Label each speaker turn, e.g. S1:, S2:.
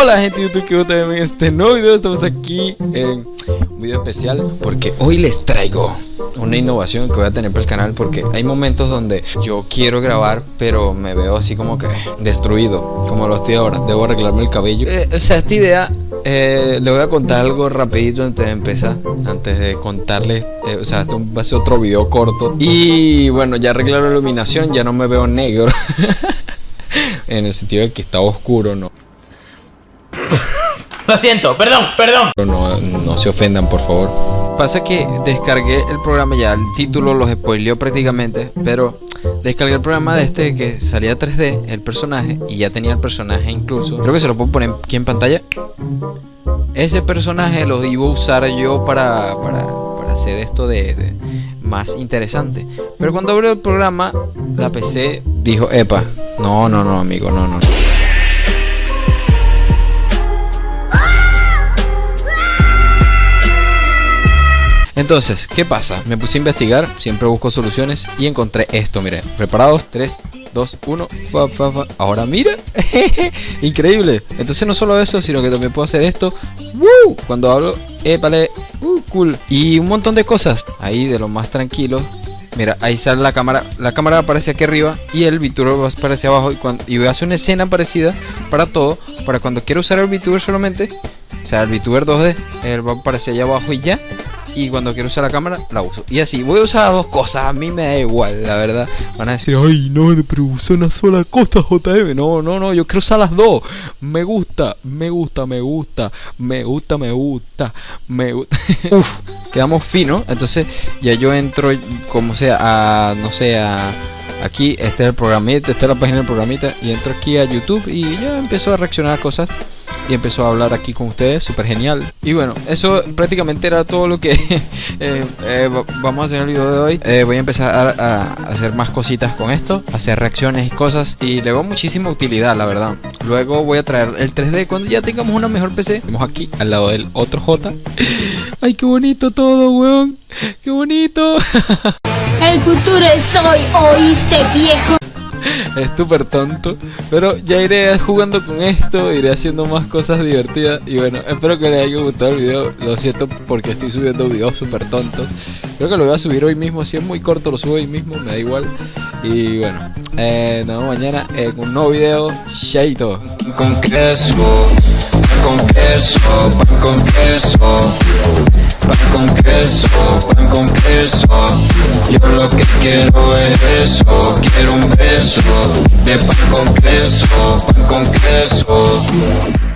S1: Hola gente de YouTube que ustedes en este nuevo video. Estamos aquí en un video especial Porque hoy les traigo una innovación que voy a tener para el canal Porque hay momentos donde yo quiero grabar Pero me veo así como que destruido Como lo estoy ahora, debo arreglarme el cabello. Eh, O sea, esta idea eh, le voy a contar algo rapidito antes de empezar Antes de contarles eh, O sea, esto va a ser otro video corto. Y bueno, ya arreglar la iluminación Ya no me veo negro. En el sentido de que está oscuro, ¿no?
S2: Lo siento, perdón, perdón.
S1: No, no se ofendan, por favor. Pasa que descargué el programa ya, el título los spoileó prácticamente, pero descargué el programa de este que salía 3D, el personaje, y ya tenía el personaje incluso. Creo que se lo puedo poner aquí en pantalla. Ese personaje lo iba a usar yo para, para, para hacer esto de, de más interesante. Pero cuando abrió el programa, la PC dijo, epa, no, no, no, amigo, no, no. Entonces, ¿qué pasa? Me puse a investigar, siempre busco soluciones y encontré esto, miren. Preparados, 3, 2, 1. Ahora mira, increíble. Entonces no solo eso, sino que también puedo hacer esto. ¡Woo! Cuando hablo, vale, uh, cool. Y un montón de cosas ahí de lo más tranquilo. Mira, ahí sale la cámara. La cámara aparece aquí arriba y el VTuber aparece abajo. Y, cuando, y voy a hacer una escena parecida para todo. Para cuando quiero usar el VTuber solamente. O sea, el VTuber 2D. Él va a aparecer allá abajo y ya y cuando quiero usar la cámara la uso. Y así, voy a usar las dos cosas, a mí me da igual, la verdad. Van a decir, ay, no, pero usa una sola cosa, JM. No, no, no, yo quiero usar las dos. Me gusta, me gusta, me gusta, me gusta, me gusta, me gusta. Uf, quedamos finos. Entonces, ya yo entro, como sea, a, no sé, a aquí este es el programita, esta es la página del programita y entro aquí a YouTube y ya empiezo a reaccionar a cosas y empezó a hablar aquí con ustedes, súper genial. Y bueno, eso prácticamente era todo lo que eh, eh, vamos a hacer el video de hoy. Eh, voy a empezar a, hacer más cositas con esto, hacer reacciones y cosas y le veo muchísima utilidad, la verdad. Luego voy a traer el 3D cuando ya tengamos una mejor PC. Vemos aquí al lado del otro J. Ay, qué bonito todo, weón. Qué bonito.
S3: El futuro es hoy, oíste viejo.
S1: es súper tonto. Pero ya iré jugando con esto, iré haciendo más cosas divertidas. Y bueno, espero que les haya gustado el video. Lo siento porque estoy subiendo videos súper tontos. Creo que lo voy a subir hoy mismo. Si es muy corto, lo subo hoy mismo, me da igual. Y bueno, eh, nos vemos mañana en un nuevo video. Shaito.
S4: Con queso, con queso, pan con queso. Pan con queso, Yo lo que quiero es eso, quiero un beso de pan con queso, pan con queso.